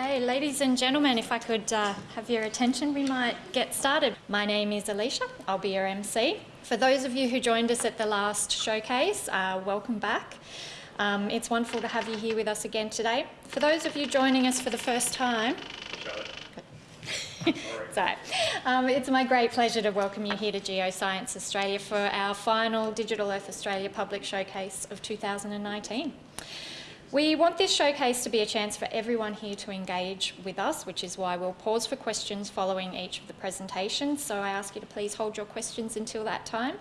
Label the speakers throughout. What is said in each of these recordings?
Speaker 1: Okay, ladies and gentlemen, if I could uh, have your attention, we might get started. My name is Alicia, I'll be your MC. For those of you who joined us at the last showcase, uh, welcome back. Um, it's wonderful to have you here with us again today. For those of you joining us for the first time, so, um, it's my great pleasure to welcome you here to Geoscience Australia for our final Digital Earth Australia Public Showcase of 2019. We want this showcase to be a chance for everyone here to engage with us, which is why we'll pause for questions following each of the presentations. So I ask you to please hold your questions until that time.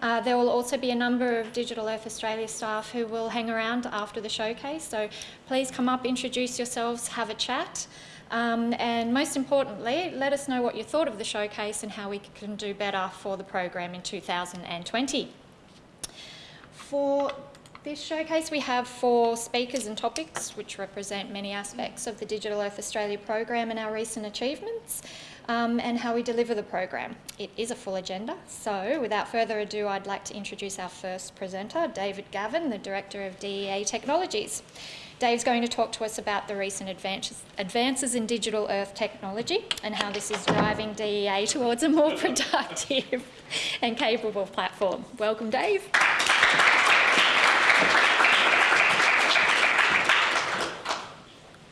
Speaker 1: Uh, there will also be a number of Digital Earth Australia staff who will hang around after the showcase. So please come up, introduce yourselves, have a chat. Um, and most importantly, let us know what you thought of the showcase and how we can do better for the program in 2020. For this showcase we have four speakers and topics which represent many aspects of the Digital Earth Australia program and our recent achievements um, and how we deliver the program. It is a full agenda, so without further ado I'd like to introduce our first presenter, David Gavin, the Director of DEA Technologies. Dave's going to talk to us about the recent advances, advances in digital earth technology and how this is driving DEA towards a more productive and capable platform. Welcome, Dave.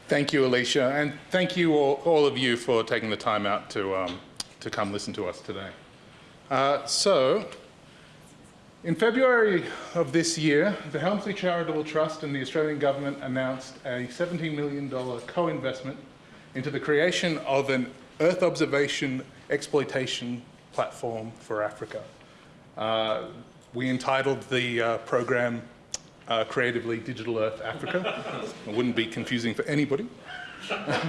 Speaker 2: Thank you, Alicia, and thank you all, all of you for taking the time out to, um, to come listen to us today. Uh, so, in February of this year, the Helmsley Charitable Trust and the Australian Government announced a $17 million co-investment into the creation of an Earth observation exploitation platform for Africa. Uh, we entitled the uh, program uh, creatively Digital Earth Africa. it wouldn't be confusing for anybody.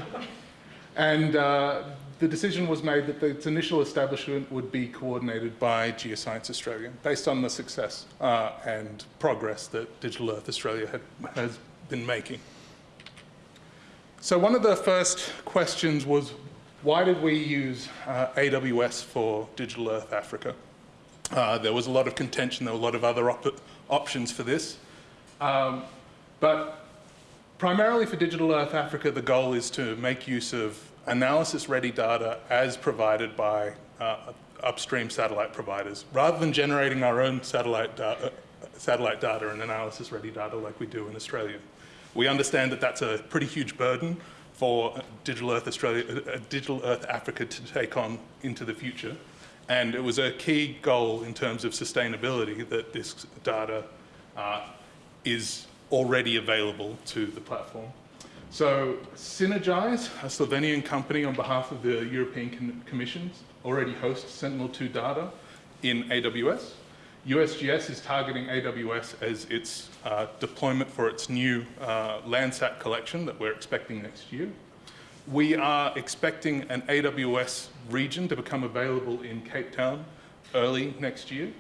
Speaker 2: and uh, the decision was made that its initial establishment would be coordinated by Geoscience Australia, based on the success uh, and progress that Digital Earth Australia had, has been making. So one of the first questions was, why did we use uh, AWS for Digital Earth Africa? Uh, there was a lot of contention, there were a lot of other op options for this. Um, but primarily for Digital Earth Africa, the goal is to make use of analysis-ready data as provided by uh, upstream satellite providers, rather than generating our own satellite, da uh, satellite data and analysis-ready data like we do in Australia. We understand that that's a pretty huge burden for Digital Earth Australia, uh, Digital Earth Africa to take on into the future. And it was a key goal in terms of sustainability that this data uh, is already available to the platform. So Sinergise, a Slovenian company on behalf of the European Commission, already hosts Sentinel-2 data in AWS. USGS is targeting AWS as its uh, deployment for its new uh, Landsat collection that we're expecting next year. We are expecting an AWS region to become available in Cape Town early next year.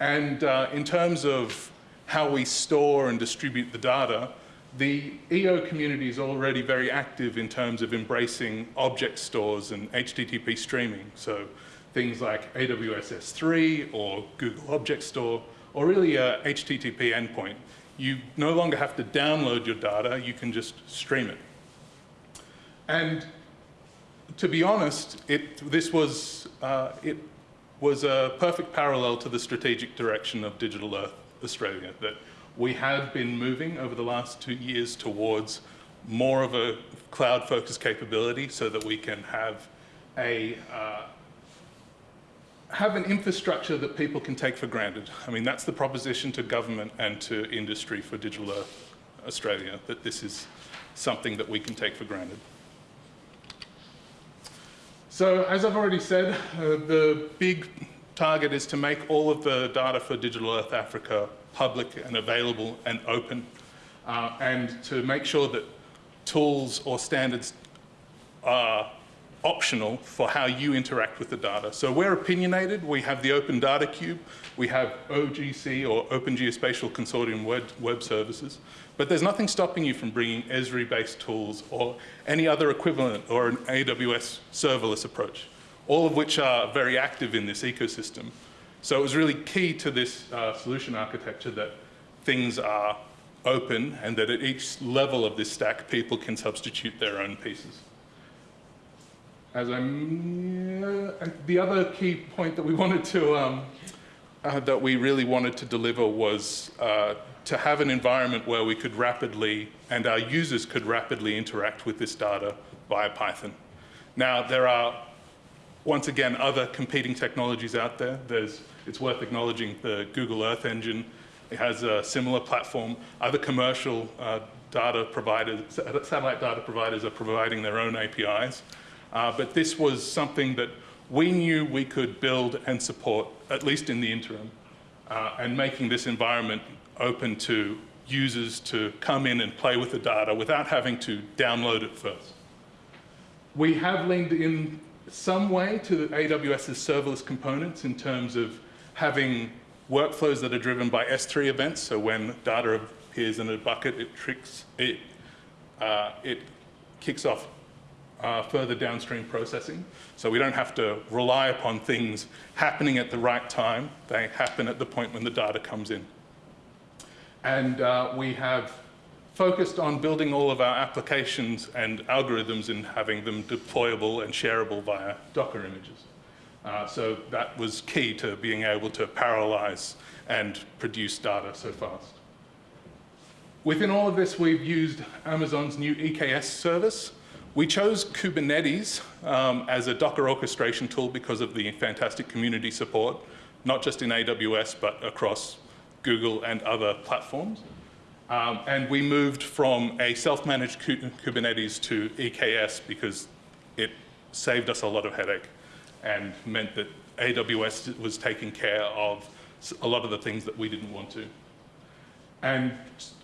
Speaker 2: And uh, in terms of how we store and distribute the data, the EO community is already very active in terms of embracing object stores and HTTP streaming. So things like AWS S3 or Google Object Store, or really a HTTP endpoint. You no longer have to download your data, you can just stream it. And to be honest, it, this was, uh, it was a perfect parallel to the strategic direction of Digital Earth Australia, that we have been moving over the last two years towards more of a cloud-focused capability so that we can have a uh, have an infrastructure that people can take for granted. I mean, that's the proposition to government and to industry for Digital Earth Australia, that this is something that we can take for granted. So as I've already said, uh, the big target is to make all of the data for Digital Earth Africa public and available and open, uh, and to make sure that tools or standards are optional for how you interact with the data. So we're opinionated, we have the Open Data Cube, we have OGC or Open Geospatial Consortium web, web services, but there's nothing stopping you from bringing Esri-based tools or any other equivalent or an AWS serverless approach all of which are very active in this ecosystem. So it was really key to this uh, solution architecture that things are open and that at each level of this stack, people can substitute their own pieces. As I'm, uh, the other key point that we wanted to, um, uh, that we really wanted to deliver was uh, to have an environment where we could rapidly, and our users could rapidly interact with this data via Python. Now, there are, once again, other competing technologies out there. There's, it's worth acknowledging the Google Earth Engine. It has a similar platform. Other commercial uh, data providers, satellite data providers are providing their own APIs. Uh, but this was something that we knew we could build and support, at least in the interim, uh, and making this environment open to users to come in and play with the data without having to download it first. We have leaned in some way to AWS's serverless components in terms of having workflows that are driven by S3 events. So when data appears in a bucket, it tricks it, uh, it kicks off uh, further downstream processing. So we don't have to rely upon things happening at the right time. They happen at the point when the data comes in. And uh, we have focused on building all of our applications and algorithms and having them deployable and shareable via Docker images. Uh, so that was key to being able to parallelize and produce data so fast. Within all of this, we've used Amazon's new EKS service. We chose Kubernetes um, as a Docker orchestration tool because of the fantastic community support, not just in AWS, but across Google and other platforms. Um, and we moved from a self-managed Kubernetes to EKS because it saved us a lot of headache and meant that AWS was taking care of a lot of the things that we didn't want to. And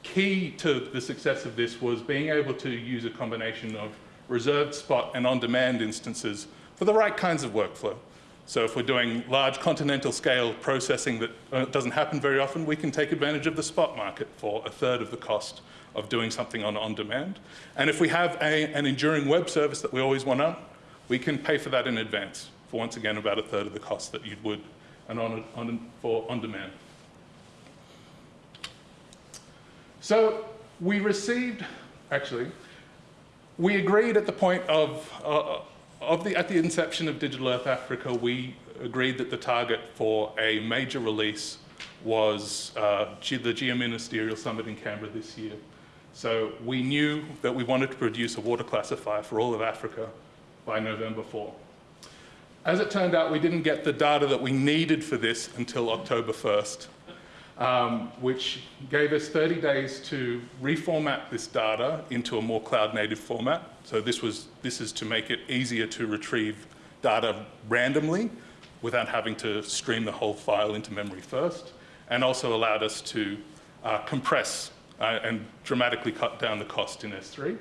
Speaker 2: key to the success of this was being able to use a combination of reserved spot and on-demand instances for the right kinds of workflow. So if we're doing large continental scale processing that uh, doesn't happen very often, we can take advantage of the spot market for a third of the cost of doing something on on-demand. And if we have a, an enduring web service that we always want up, we can pay for that in advance for once again about a third of the cost that you would and on, on, for on-demand. So we received, actually, we agreed at the point of, uh, of the, at the inception of Digital Earth Africa, we agreed that the target for a major release was uh, the Geoministerial Summit in Canberra this year. So we knew that we wanted to produce a water classifier for all of Africa by November 4. As it turned out, we didn't get the data that we needed for this until October 1st, um, which gave us 30 days to reformat this data into a more cloud-native format. So this, was, this is to make it easier to retrieve data randomly without having to stream the whole file into memory first, and also allowed us to uh, compress uh, and dramatically cut down the cost in S3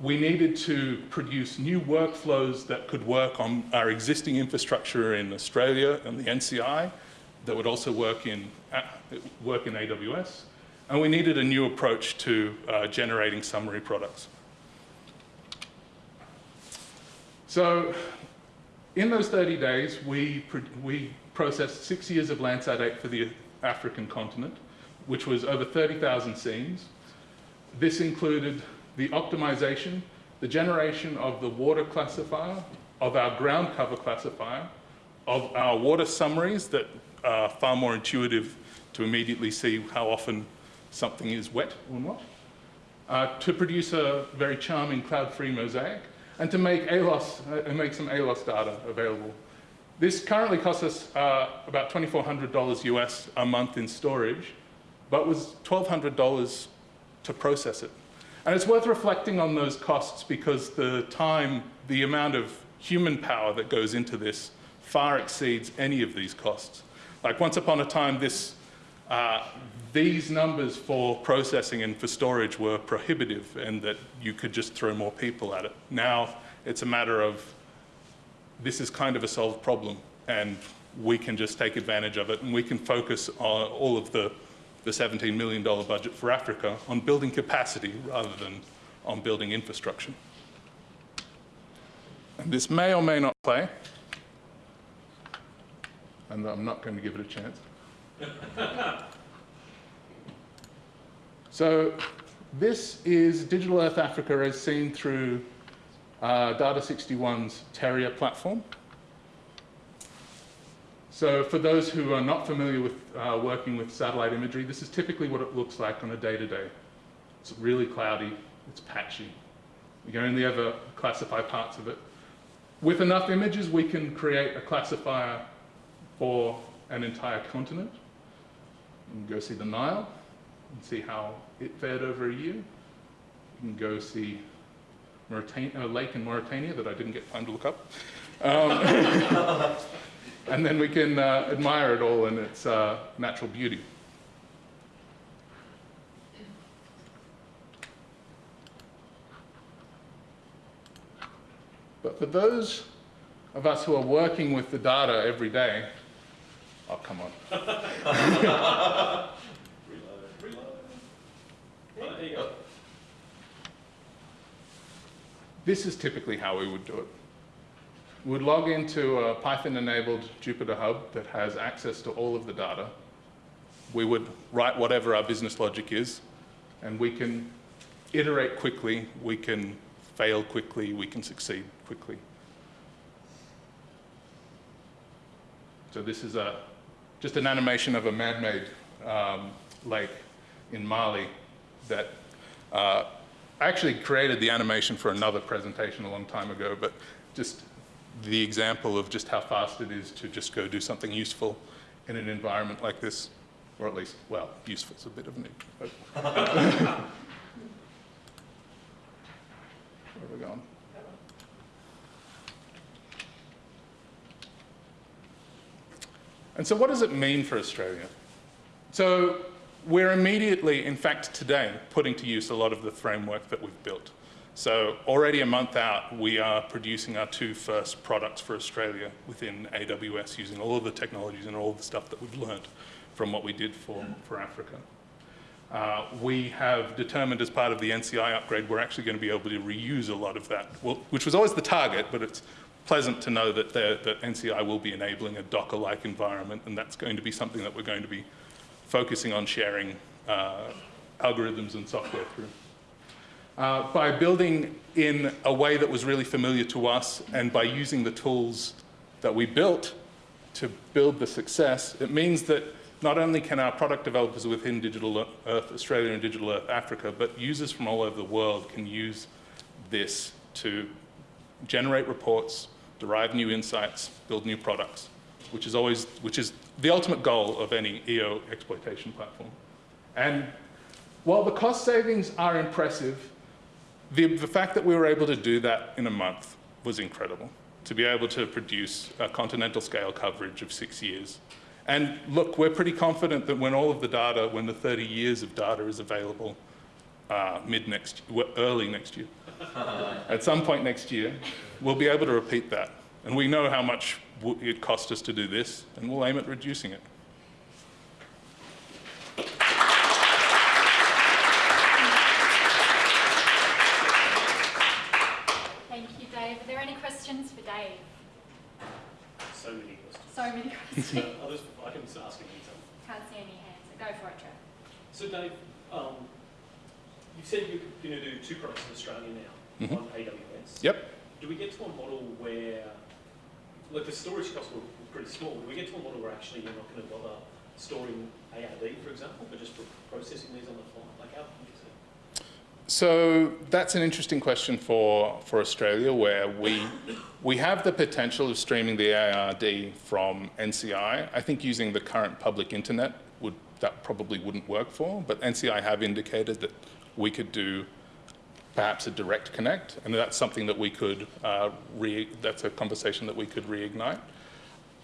Speaker 2: we needed to produce new workflows that could work on our existing infrastructure in Australia and the NCI that would also work in, work in AWS. And we needed a new approach to uh, generating summary products. So in those 30 days, we, we processed six years of Landsat 8 for the African continent, which was over 30,000 scenes. This included the optimization, the generation of the water classifier, of our ground cover classifier, of our water summaries that are far more intuitive to immediately see how often something is wet or not, uh, to produce a very charming cloud-free mosaic, and to make ALOS, uh, make some ALOS data available. This currently costs us uh, about $2,400 US a month in storage, but was $1,200 to process it. And it's worth reflecting on those costs because the time, the amount of human power that goes into this far exceeds any of these costs. Like once upon a time, this, uh, these numbers for processing and for storage were prohibitive and that you could just throw more people at it. Now it's a matter of this is kind of a solved problem and we can just take advantage of it and we can focus on all of the the $17 million budget for Africa on building capacity rather than on building infrastructure. And this may or may not play, and I'm not going to give it a chance. So this is Digital Earth Africa as seen through uh, Data61's Terria platform. So for those who are not familiar with uh, working with satellite imagery, this is typically what it looks like on a day-to-day. -day. It's really cloudy, it's patchy. You can only ever classify parts of it. With enough images, we can create a classifier for an entire continent. You can go see the Nile and see how it fared over a year. You can go see a lake in Mauritania that I didn't get time to look up. Um, and then we can uh, admire it all in its uh, natural beauty. But for those of us who are working with the data every day, oh, come on.
Speaker 3: reload, reload. There you go.
Speaker 2: This is typically how we would do it. We'd log into a Python-enabled Jupyter Hub that has access to all of the data. We would write whatever our business logic is, and we can iterate quickly, we can fail quickly, we can succeed quickly. So this is a, just an animation of a man-made um, lake in Mali that uh, I actually created the animation for another presentation a long time ago, but just the example of just how fast it is to just go do something useful in an environment like this, or at least, well, useful is a bit of an Where are we going? And so what does it mean for Australia? So we're immediately, in fact today, putting to use a lot of the framework that we've built. So already a month out, we are producing our two first products for Australia within AWS using all of the technologies and all the stuff that we've learned from what we did for, for Africa. Uh, we have determined as part of the NCI upgrade, we're actually going to be able to reuse a lot of that, well, which was always the target, but it's pleasant to know that, that NCI will be enabling a Docker-like environment, and that's going to be something that we're going to be focusing on sharing uh, algorithms and software through. Uh, by building in a way that was really familiar to us and by using the tools that we built to build the success, it means that not only can our product developers within Digital Earth Australia and Digital Earth Africa, but users from all over the world can use this to generate reports, derive new insights, build new products, which is always, which is the ultimate goal of any EO exploitation platform. And while the cost savings are impressive, the, the fact that we were able to do that in a month was incredible. To be able to produce a continental scale coverage of six years and look, we're pretty confident that when all of the data, when the 30 years of data is available uh, mid next, early next year, at some point next year, we'll be able to repeat that. And we know how much it cost us to do this, and we'll aim at reducing it.
Speaker 1: Thank you, Dave. Are there any questions for Dave?
Speaker 3: So many questions.
Speaker 1: So many questions.
Speaker 3: Others, I can just ask anything.
Speaker 1: Can't see any hands. So go for it, Trev.
Speaker 3: So Dave, um, you said you're going to do two products in Australia now mm -hmm. on AWS.
Speaker 2: Yep.
Speaker 3: Do we get to a model where, like the storage costs were pretty small, do we get to a model where actually you're not going to bother storing ARD, for example, but just processing these on the fly? Like how
Speaker 2: so that's an interesting question for, for Australia where we, we have the potential of streaming the ARD from NCI. I think using the current public internet would, that probably wouldn't work for, but NCI have indicated that we could do perhaps a direct connect, and that's something that we could, uh, re, that's a conversation that we could reignite.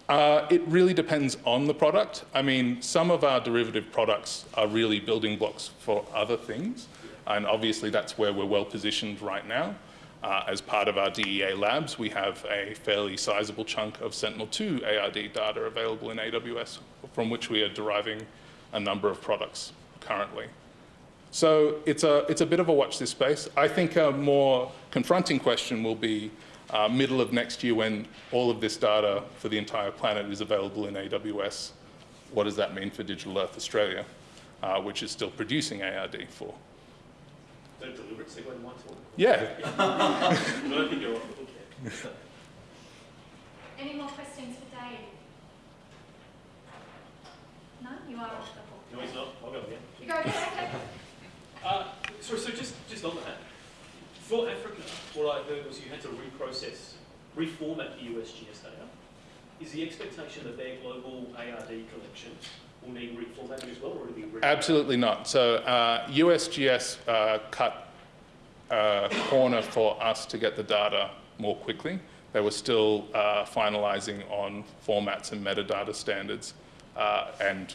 Speaker 2: Uh, it really depends on the product. I mean, some of our derivative products are really building blocks for other things. And obviously that's where we're well positioned right now. Uh, as part of our DEA labs, we have a fairly sizable chunk of Sentinel-2 ARD data available in AWS, from which we are deriving a number of products currently. So it's a, it's a bit of a watch this space. I think a more confronting question will be uh, middle of next year when all of this data for the entire planet is available in AWS. What does that mean for Digital Earth Australia? uh, which is still producing ARD for.
Speaker 3: Don't deliberate segue to my talk.
Speaker 2: Yeah,
Speaker 3: I don't think you're off the hook yet.
Speaker 1: Any more questions for Dave? No, you are off the hook.
Speaker 3: No, he's not. I'll go again.
Speaker 1: You go again, okay.
Speaker 3: Uh, so, so just, just on that, for Africa, what I heard was you had to reprocess, reformat the USGS data. Is the expectation that their global ARD collection will need reformatting as well, or will it be
Speaker 2: absolutely not. So uh, USGS uh, cut a corner for us to get the data more quickly. They were still uh, finalizing on formats and metadata standards, uh, and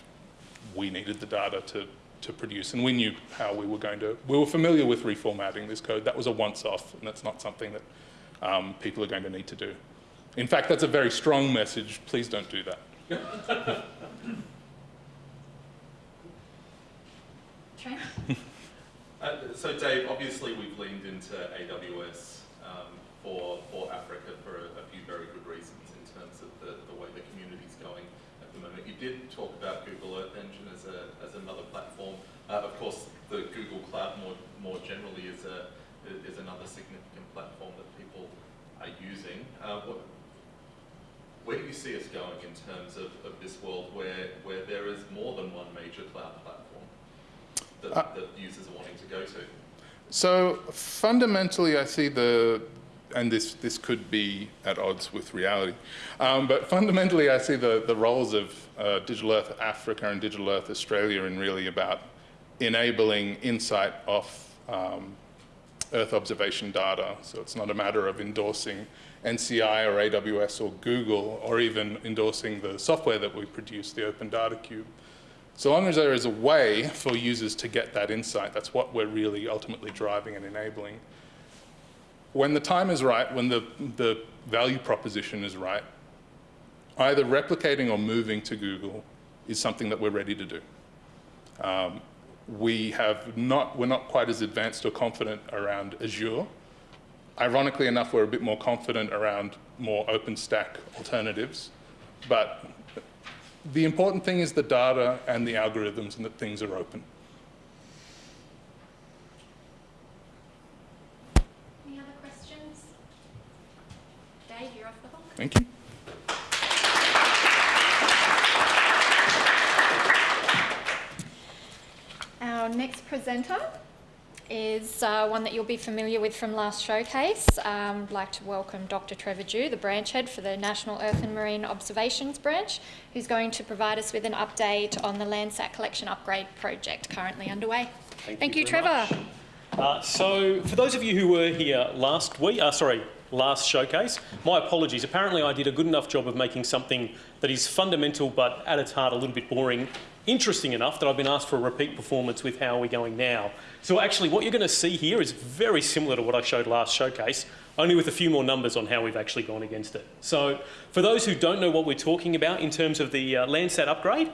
Speaker 2: we needed the data to, to produce, and we knew how we were going to. We were familiar with reformatting this code. That was a once-off, and that's not something that um, people are going to need to do. In fact, that's a very strong message. Please don't do that.
Speaker 1: Trent?
Speaker 4: Uh, so Dave, obviously we've leaned into AWS um, for, for Africa for a, a few very good reasons in terms of the, the way the community's going moment. You did talk about Google Earth Engine as, a, as another platform. Uh, of course, the Google Cloud more, more generally is, a, is another significant platform that people are using. Uh, what, where do you see us going in terms of, of this world where, where there is more than one major cloud platform that,
Speaker 2: Uh,
Speaker 4: that users are wanting to go to?
Speaker 2: So fundamentally, I see the, and this, this could be at odds with reality, um, but fundamentally, I see the, the roles of uh, Digital Earth Africa and Digital Earth Australia in really about enabling insight off um, Earth observation data. So it's not a matter of endorsing NCI or AWS or Google or even endorsing the software that we produce, the Open Data Cube. So long as there is a way for users to get that insight, that's what we're really ultimately driving and enabling. When the time is right, when the, the value proposition is right, either replicating or moving to Google is something that we're ready to do. Um, we have not, we're not quite as advanced or confident around Azure. Ironically enough, we're a bit more confident around more OpenStack alternatives, but the important thing is the data and the algorithms and that things are open.
Speaker 1: Any other questions? Dave, you're off the hook.
Speaker 2: Thank you.
Speaker 1: Our next presenter is uh, one that you'll be familiar with from last showcase. Um, I'd like to welcome Dr. Trevor Dhu, the branch head for the National Earth and Marine Observations Branch, who's going to provide us with an update on the Landsat collection upgrade project currently underway. Thank, you,
Speaker 3: very
Speaker 1: Trevor.
Speaker 3: Uh, so, for those of you who were here last week, uh, sorry, last showcase, my apologies. Apparently, I did a good enough job of making something that is fundamental but at its heart a little bit boring interesting enough that I've been asked for a repeat performance with how are we going now. So actually what you're going to see here is very similar to what I showed last showcase, only with a few more numbers on how we've actually gone against it. So for those who don't know what we're talking about in terms of the uh, Landsat upgrade,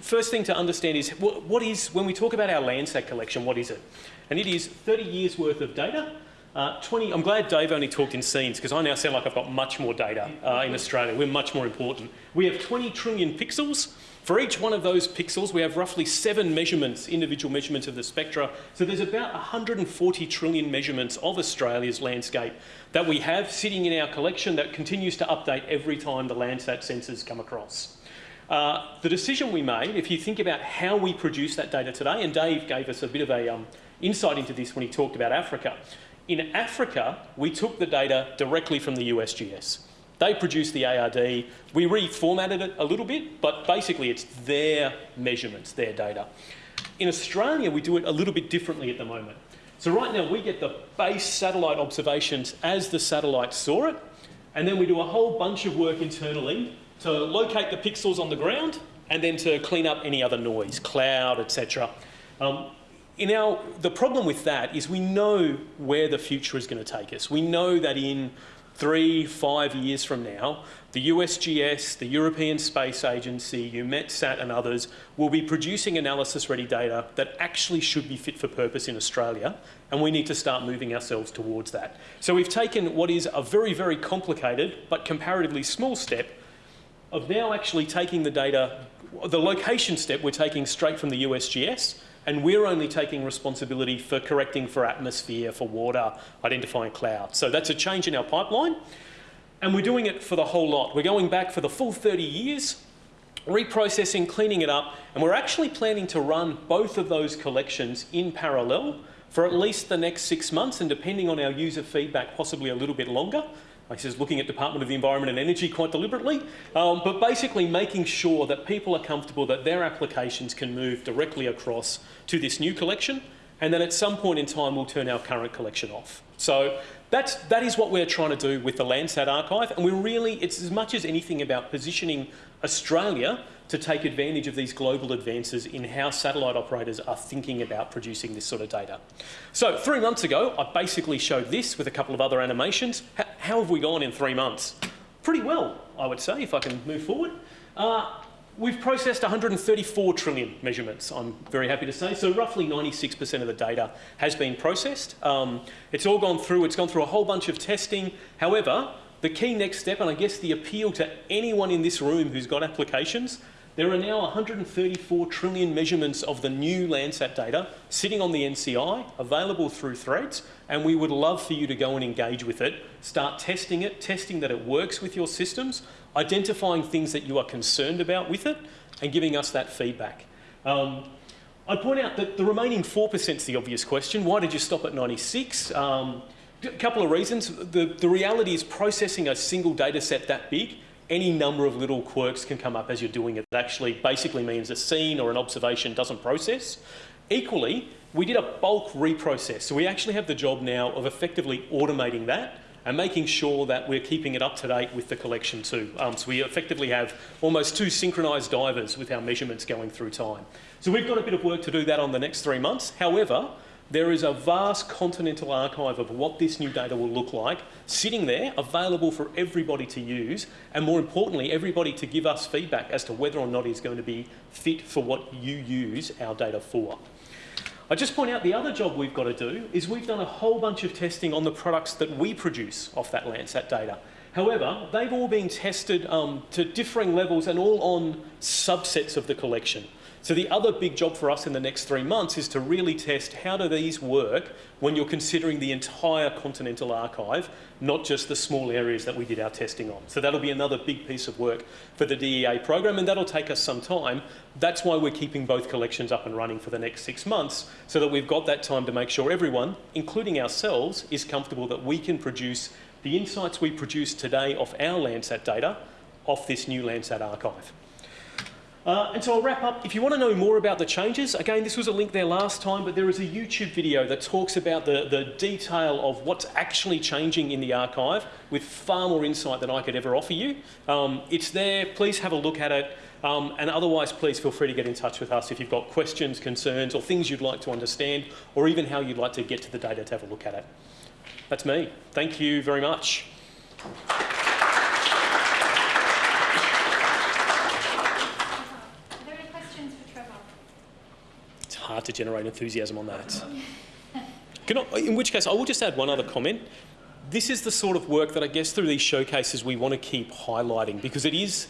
Speaker 3: first thing to understand is what, what is, when we talk about our Landsat collection, what is it? And it is 30 years worth of data uh, 20, I'm glad Dave only talked in scenes because I now sound like I've got much more data uh, in Australia. We're much more important. We have 20 trillion pixels. For each one of those pixels, we have roughly seven measurements, individual measurements of the spectra. So there's about 140 trillion measurements of Australia's landscape that we have sitting in our collection that continues to update every time the Landsat sensors come across. Uh, the decision we made, if you think about how we produce that data today, and Dave gave us a bit of a um, insight into this when he talked about Africa. In Africa, we took the data directly from the USGS. They produced the ARD. We reformatted it a little bit, but basically it's their measurements, their data. In Australia, we do it a little bit differently at the moment. So right now, we get the base satellite observations as the satellite saw it, and then we do a whole bunch of work internally to locate the pixels on the ground and then to clean up any other noise, cloud, etc. Um, the problem with that is we know where the future is going to take us. We know that in three, five years from now, the USGS, the European Space Agency, EUMETSAT and others will be producing analysis-ready data that actually should be fit for purpose in Australia, and we need to start moving ourselves towards that. So we've taken what is a very, very complicated but comparatively small step of now actually taking the data, the location step we're taking straight from the USGS, and we're only taking responsibility for correcting for atmosphere, for water, identifying clouds. So that's a change in our pipeline, and we're doing it for the whole lot. We're going back for the full 30 years, reprocessing, cleaning it up, and we're actually planning to run both of those collections in parallel for at least the next six months, and depending on our user feedback, possibly a little bit longer. This is looking at Department of the Environment and Energy quite deliberately, um, but basically making sure that people are comfortable that their applications can move directly across to this new collection, and then at some point in time we'll turn our current collection off. So that's, that is what we're trying to do with the Landsat archive, and we're really, it's as much as anything about positioning Australia to take advantage of these global advances in how satellite operators are thinking about producing this sort of data. So three months ago, I basically showed this with a couple of other animations. H how have we gone in three months? Pretty well, I would say, if I can move forward. Uh, We've processed 134 trillion measurements, I'm very happy to say. So roughly 96% of the data has been processed. Um, it's all gone through, it's gone through a whole bunch of testing. However, the key next step, and I guess the appeal to anyone in this room who's got applications, there are now 134 trillion measurements of the new Landsat data sitting on the NCI, available through THREDDS, and we would love for you to go and engage with it, start testing it, testing that it works with your systems, identifying things that you are concerned about with it, and giving us that feedback. Um, I'd point out that the remaining 4% is the obvious question. Why did you stop at 96? Um, a couple of reasons. The, the reality is processing a single data set that big any number of little quirks can come up as you're doing it. That actually basically means a scene or an observation doesn't process. Equally, we did a bulk reprocess. So we actually have the job now of effectively automating that and making sure that we're keeping it up to date with the collection too. Um, so we effectively have almost two synchronised divers with our measurements going through time. So we've got a bit of work to do that on the next three months. However, there is a vast continental archive of what this new data will look like, sitting there, available for everybody to use, and more importantly, everybody to give us feedback as to whether or not it's going to be fit for what you use our data for. I just point out the other job we've got to do is we've done a whole bunch of testing on the products that we produce off that Landsat data. However, they've all been tested um, to differing levels and all on subsets of the collection. So the other big job for us in the next three months is to really test how do these work when you're considering the entire continental archive, not just the small areas that we did our testing on. So that'll be another big piece of work for the DEA program and that'll take us some time. That's why we're keeping both collections up and running for the next six months so that we've got that time to make sure everyone, including ourselves, is comfortable that we can produce the insights we produce today off our Landsat data off this new Landsat archive. Uh, and so I'll wrap up. If you want to know more about the changes, again, this was a link there last time, but there is a YouTube video that talks about the, the detail of what's actually changing in the archive with far more insight than I could ever offer you. Um, it's there. Please have a look at it. Um, and otherwise, please feel free to get in touch with us if you've got questions, concerns, or things you'd like to understand, or even how you'd like to get to the data to have a look at it. That's me. Thank you very much. hard to generate enthusiasm on that. In which case, I will just add one other comment. This is the sort of work that I guess through these showcases we want to keep highlighting because it is,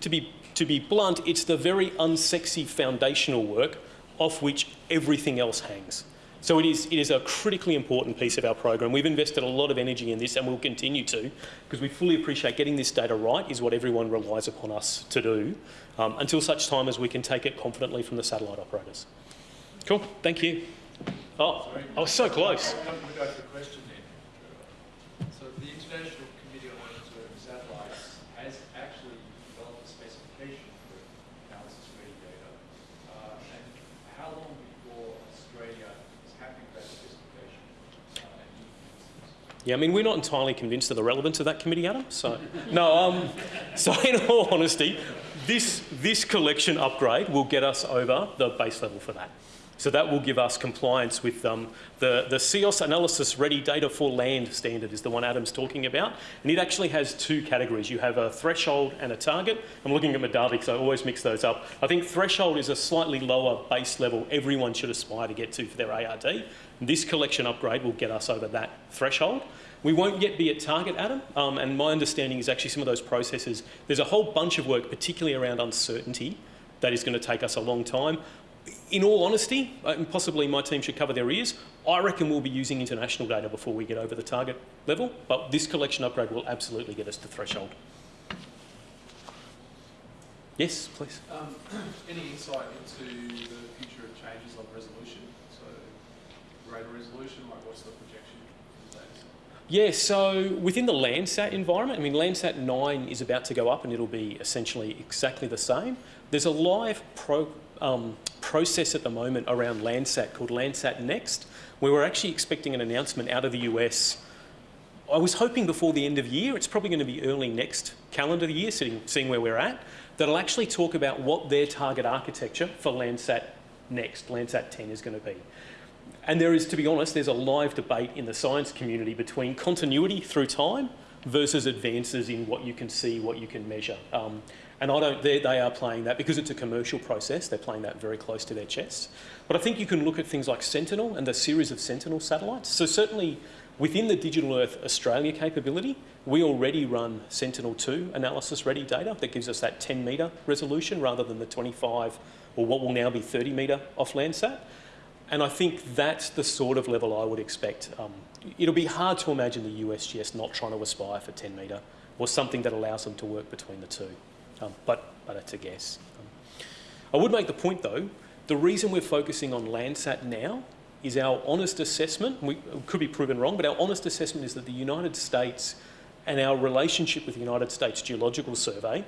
Speaker 3: to be, to be blunt, it's the very unsexy foundational work off which everything else hangs. So it is, it is a critically important piece of our program. We've invested a lot of energy in this and we'll continue to because we fully appreciate getting this data right is what everyone relies upon us to do um, until such time as we can take it confidently from the satellite operators. Cool, thank you. Oh, I was so close. So
Speaker 5: the International Committee on Observing Satellites has actually developed a specification for analysis data. Uh, and how long before Australia is happy with that specification? Uh,
Speaker 3: yeah, I mean, we're not entirely convinced of the relevance of that committee, Adam. So, no, um, so in all honesty, this, this collection upgrade will get us over the base level for that. So that will give us compliance with um, the, the CEOS Analysis Ready Data for Land standard is the one Adam's talking about. And it actually has two categories. You have a threshold and a target. I'm looking at Medhavy because I always mix those up. I think threshold is a slightly lower base level everyone should aspire to get to for their ARD. This collection upgrade will get us over that threshold. We won't yet be at target, Adam, um, and my understanding is actually some of those processes, there's a whole bunch of work, particularly around uncertainty, that is going to take us a long time in all honesty, uh, and possibly my team should cover their ears, I reckon we'll be using international data before we get over the target level, but this collection upgrade will absolutely get us to threshold. Yes, please.
Speaker 5: Um, any insight into the future of changes of resolution? So, greater resolution, like what's the projection for the data?
Speaker 3: Yeah, so within the Landsat environment, I mean, Landsat 9 is about to go up and it'll be essentially exactly the same. There's a live pro, um, process at the moment around Landsat called Landsat Next, We were actually expecting an announcement out of the US. I was hoping before the end of year, it's probably going to be early next calendar year, seeing, seeing where we're at, that'll actually talk about what their target architecture for Landsat Next, Landsat 10 is going to be. And there is, to be honest, there's a live debate in the science community between continuity through time versus advances in what you can see, what you can measure. Um, and I don't, they, are playing that because it's a commercial process, they're playing that very close to their chest. But I think you can look at things like Sentinel and the series of Sentinel satellites. So certainly within the Digital Earth Australia capability, we already run Sentinel-2 analysis ready data that gives us that 10 metre resolution rather than the 25 or what will now be 30 metre off Landsat. And I think that's the sort of level I would expect. Um, it'll be hard to imagine the USGS not trying to aspire for 10 metre or something that allows them to work between the two. Um, but, but that's a guess. Um, I would make the point though, the reason we're focusing on Landsat now is our honest assessment, we could be proven wrong, but our honest assessment is that the United States and our relationship with the United States Geological Survey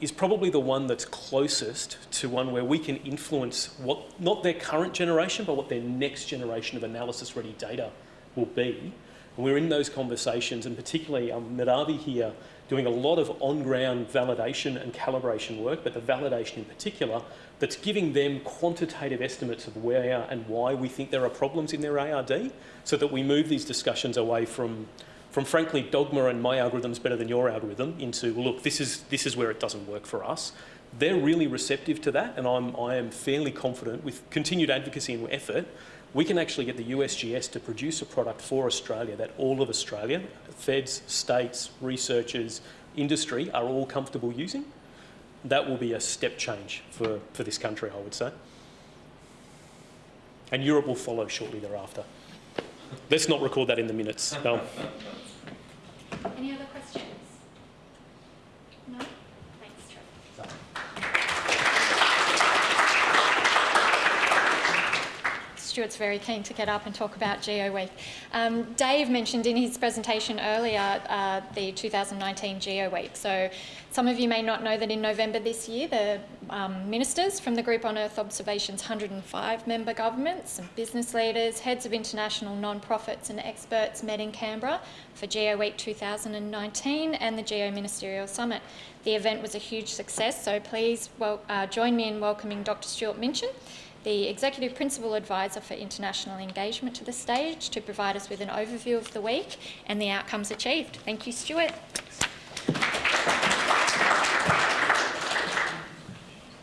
Speaker 3: is probably the one that's closest to one where we can influence what, not their current generation, but what their next generation of analysis ready data will be. And we're in those conversations, and particularly um, Medhavy here doing a lot of on-ground validation and calibration work, but the validation in particular, that's giving them quantitative estimates of where and why we think there are problems in their ARD, so that we move these discussions away from, from frankly dogma and my algorithm's better than your algorithm into, look, this is, this is where it doesn't work for us. They're really receptive to that, and I'm, I am fairly confident with continued advocacy and effort we can actually get the USGS to produce a product for Australia that all of Australia, feds, states, researchers, industry are all comfortable using. That will be a step change for, for this country, I would say. And Europe will follow shortly thereafter. Let's not record that in the minutes. No.
Speaker 1: Any other questions? No? Thanks, Trevor. Stuart's very keen to get up and talk about Geo Week. Um, Dave mentioned in his presentation earlier uh, the 2019 Geo Week. So some of you may not know that in November this year, the um, ministers from the Group on Earth Observation's 105 member governments and business leaders, heads of international non-profits and experts met in Canberra for Geo Week 2019 and the Geo Ministerial Summit. The event was a huge success, so please well, uh, join me in welcoming Dr Stuart Minchin the Executive Principal Advisor for International Engagement to the stage to provide us with an overview of the week and the outcomes achieved. Thank you, Stuart.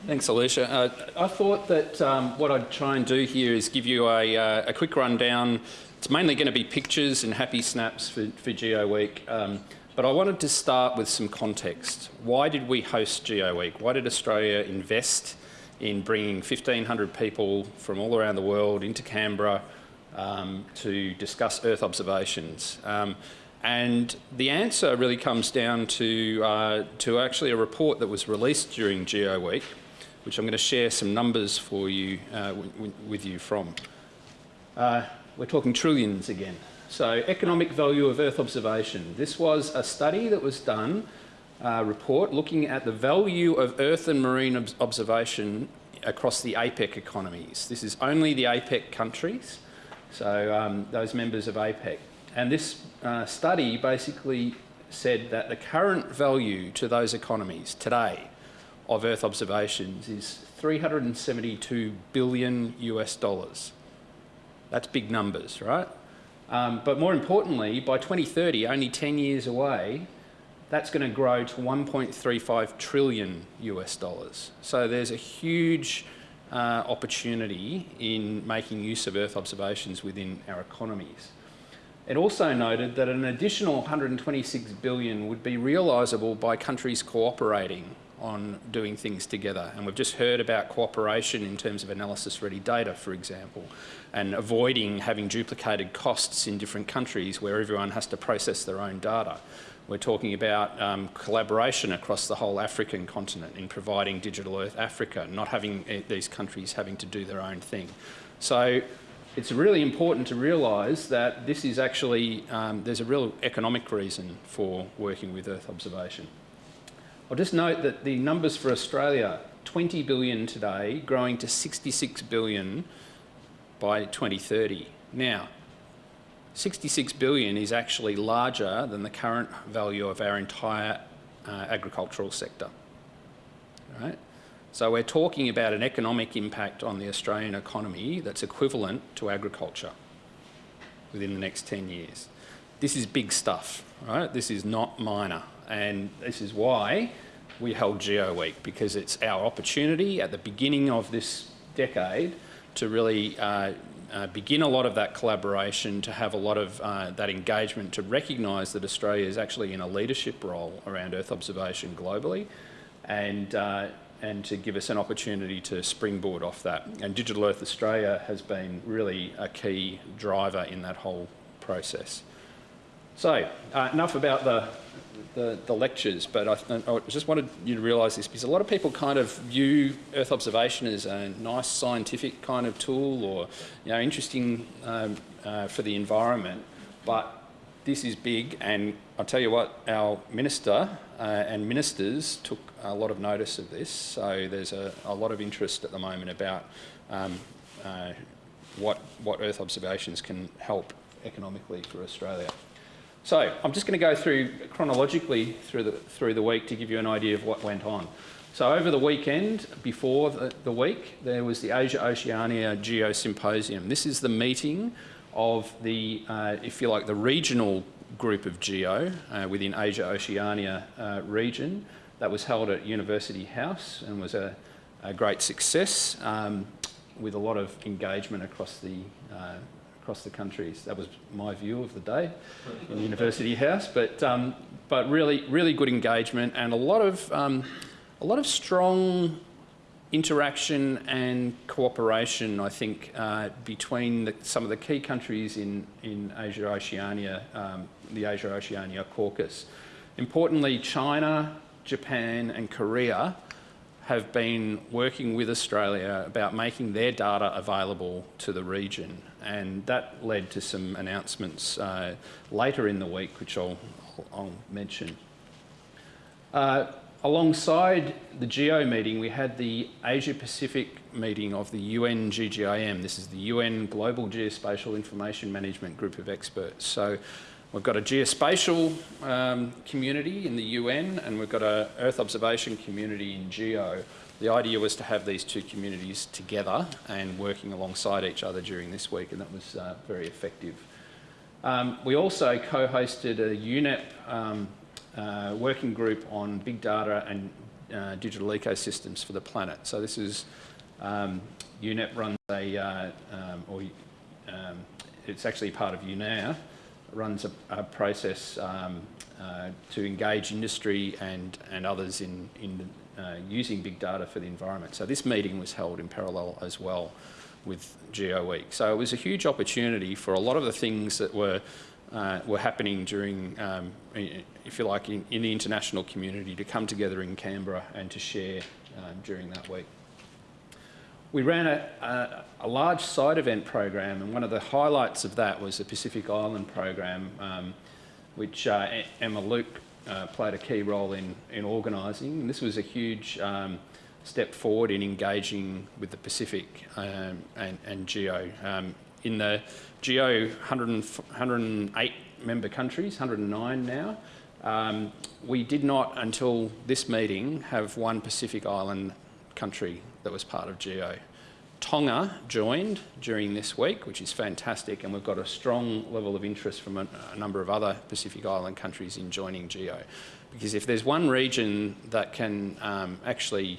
Speaker 6: Thanks, Alicia. Uh, I thought that um, what I'd try and do here is give you a, uh, a quick rundown. It's mainly going to be pictures and happy snaps for, for Geo Week, um, but I wanted to start with some context. Why did we host Geo Week? Why did Australia invest in bringing 1,500 people from all around the world into Canberra um, to discuss Earth observations. Um, and the answer really comes down to, uh, to actually a report that was released during Geo Week, which I'm going to share some numbers for you, uh, with you from. Uh, we're talking trillions again. So economic value of Earth observation. This was a study that was done uh, report looking at the value of earth and marine ob observation across the APEC economies. This is only the APEC countries, so um, those members of APEC. And this uh, study basically said that the current value to those economies today of Earth observations is 372 billion US dollars. That's big numbers, right? Um, but more importantly, by 2030, only 10 years away, that's going to grow to 1.35 trillion US dollars. So there's a huge uh, opportunity in making use of Earth observations within our economies. It also noted that an additional 126 billion would be realisable by countries cooperating on doing things together. And we've just heard about cooperation in terms of analysis-ready data, for example, and avoiding having duplicated costs in different countries where everyone has to process their own data. We're talking about um, collaboration across the whole African continent in providing Digital Earth Africa, not having uh, these countries having to do their own thing. So it's really important to realise that this is actually, um, there's a real economic reason for working with Earth observation. I'll just note that the numbers for Australia, 20 billion today, growing to 66 billion by 2030. Now, 66 billion is actually larger than the current value of our entire uh, agricultural sector. So we're talking about an economic impact on the Australian economy that's equivalent to agriculture within the next 10 years. This is big stuff, right? This is not minor. And this is why we held Geo Week, because it's our opportunity at the beginning of this decade to really uh, uh, begin a lot of that collaboration, to have a lot of uh, that engagement, to recognise that Australia is actually in a leadership role around Earth observation globally, and, uh, and to give us an opportunity to springboard off that. And Digital Earth Australia has been really a key driver in that whole process. So, uh, enough about the, the, the lectures, but I, I, just wanted you to realise this because a lot of people kind of view Earth observation as a nice scientific kind of tool or you know, interesting um, uh, for the environment, but this is big and I'll tell you what, our minister uh, and ministers took a lot of notice of this, so there's a, a lot of interest at the moment about um, uh, what, what Earth observations can help economically for Australia. So I'm just going to go through chronologically through the, through the week to give you an idea of what went on. So over the weekend, before the, the week, there was the Asia Oceania Geo Symposium. This is the meeting of the, uh, if you like, the regional group of Geo uh, within Asia Oceania uh, region that was held at University House and was a, a great success um, with a lot of engagement across the uh, across the countries. That was my view of the day in University House, but um, but really really good engagement and a lot of um, a lot of strong interaction and cooperation, I think, uh, between the, some of the key countries in, in Asia Oceania, um, the Asia Oceania caucus. Importantly, China, Japan and Korea have been working with Australia about making their data available to the region. And that led to some announcements uh, later in the week, which I'll, I'll mention. Uh, alongside the GEO meeting, we had the Asia Pacific meeting of the UN GGIM. This is the UN Global Geospatial Information Management Group of Experts. So We've got a geospatial um, community in the UN and we've got an Earth observation community in GEO. The idea was to have these two communities together and working alongside each other during this week and that was uh, very effective. Um, we also co-hosted a UNEP um, uh, working group on big data and uh, digital ecosystems for the planet. So this is, um, UNEP runs a, uh, um, or um, it's actually part of UNAIR, runs a, a process um, uh, to engage industry and, and others in, in uh, using big data for the environment. So this meeting was held in parallel as well with Geo Week. So it was a huge opportunity for a lot of the things that were uh, were happening during, um, if you like, in, in, the international community to come together in Canberra and to share uh, during that week. We ran a, a, a, large side event program, and one of the highlights of that was the Pacific Island program, um, which uh, Emma Luke uh, played a key role in, in organising. And this was a huge um, step forward in engaging with the Pacific um, and, and GEO. Um, in the GEO 100, 108 member countries, 109 now, Um, we did not, until this meeting, have one Pacific Island country that was part of GEO. Tonga joined during this week, which is fantastic, and we've got a strong level of interest from a, a number of other Pacific Island countries in joining GEO. Because if there's one region that can um, actually,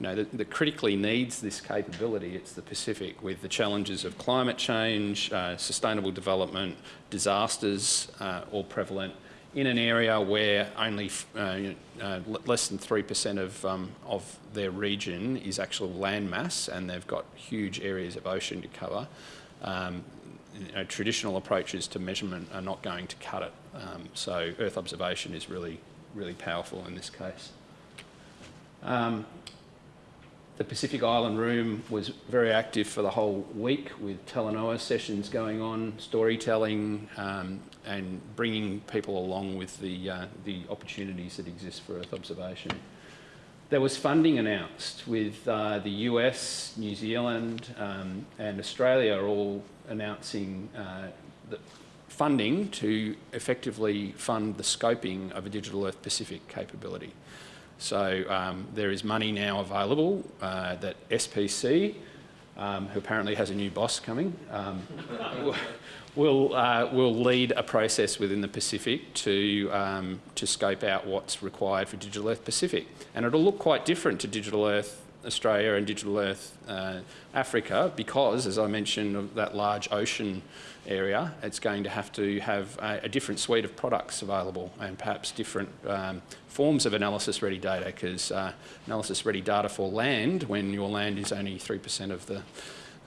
Speaker 6: you know, that, that, critically needs this capability, it's the Pacific, with the challenges of climate change, uh, sustainable development, disasters, uh, all prevalent, in an area where only uh, uh, less than 3% of, um, of their region is actual land mass and they've got huge areas of ocean to cover, um, you know, traditional approaches to measurement are not going to cut it. Um, so Earth observation is really, really powerful in this case. Um, the Pacific Island Room was very active for the whole week with Talanoa sessions going on, storytelling, um, and bringing people along with the, uh, the opportunities that exist for Earth observation. There was funding announced with uh, the US, New Zealand um, and Australia all announcing uh, funding to effectively fund the scoping of a Digital Earth Pacific capability. So um, there is money now available uh, that SPC, um, who apparently has a new boss coming, will, uh, will lead a process within the Pacific to, um, to scope out what's required for Digital Earth Pacific. And it'll look quite different to Digital Earth Australia and Digital Earth uh, Africa because, as I mentioned, of that large ocean area, it's going to have to have a, a different suite of products available and perhaps different um, forms of analysis-ready data because uh, analysis-ready data for land, when your land is only 3% of the,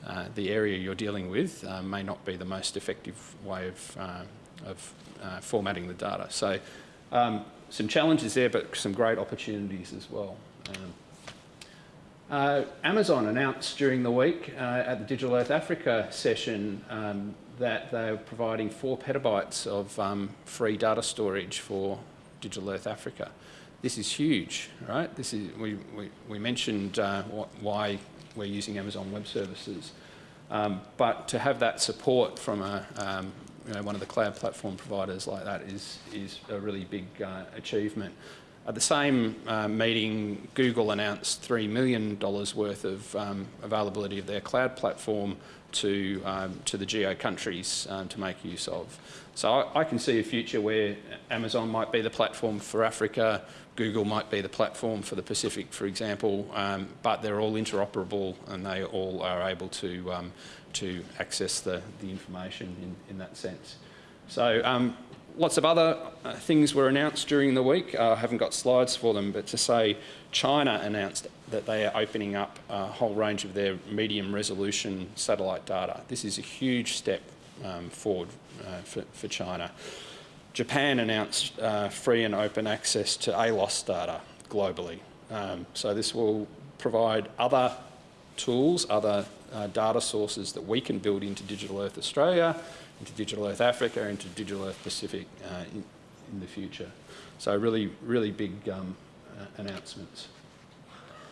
Speaker 6: uh, the area you're dealing with, uh, may not be the most effective way of, uh, of uh, formatting the data. So um, some challenges there, but some great opportunities as well. Um, Amazon announced during the week at the Digital Earth Africa session um, that they're providing four petabytes of um, free data storage for Digital Earth Africa. This is huge, right? This is, we, we, we mentioned uh, why we're using Amazon Web Services, um, but to have that support from a, um, you know, one of the cloud platform providers like that is, is a really big uh, achievement. At the same uh, meeting, Google announced $3 million worth of um, availability of their cloud platform to, um, to the geo countries um, to make use of. So I, I, can see a future where Amazon might be the platform for Africa, Google might be the platform for the Pacific, for example, um, but they're all interoperable and they all are able to, um, to access the, the information in, in that sense. So um, lots of other uh, things were announced during the week. Uh, I haven't got slides for them, but to say China announced that they are opening up a whole range of their medium resolution satellite data. This is a huge step um, forward uh, for, for, China. Japan announced uh, free and open access to ALOS data globally. Um, so this will provide other tools, other uh, data sources that we can build into Digital Earth Australia into Digital Earth Africa, into Digital Earth Pacific uh, in, in, the future. So really, really big um, announcements.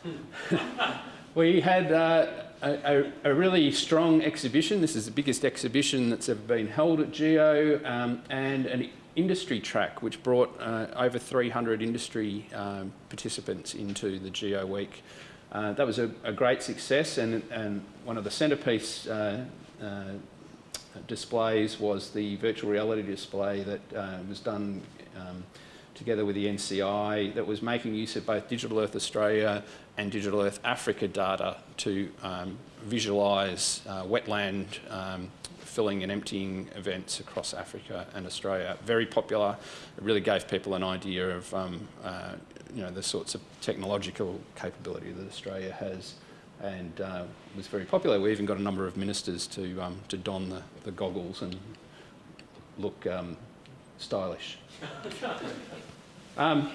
Speaker 6: we had uh, a, a, really strong exhibition. This is the biggest exhibition that's ever been held at GEO um, and an industry track which brought uh, over 300 industry um, participants into the GEO Week. Uh, that was a, a, great success and, and one of the centrepiece uh, uh displays was the virtual reality display that uh, was done um, together with the NCI that was making use of both Digital Earth Australia and Digital Earth Africa data to um, visualise wetland um, filling and emptying events across Africa and Australia. Very popular. It really gave people an idea of um, uh, you know, the sorts of technological capability that Australia has and uh, was very popular. We even got a number of ministers to, um, to don the, the goggles and look um, stylish. um,